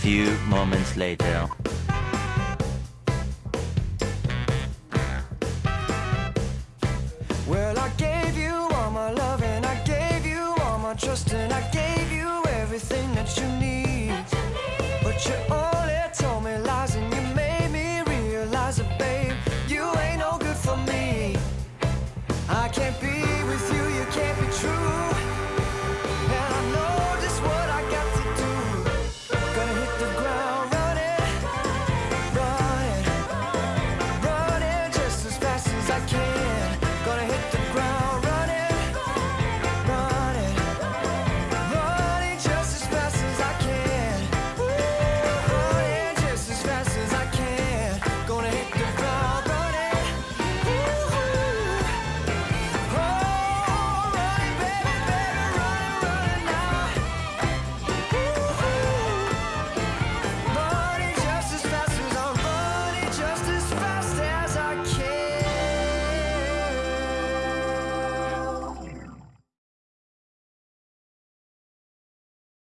few moments later. Well, I gave you all my love and I gave you all my trust and I gave you everything that you need. But you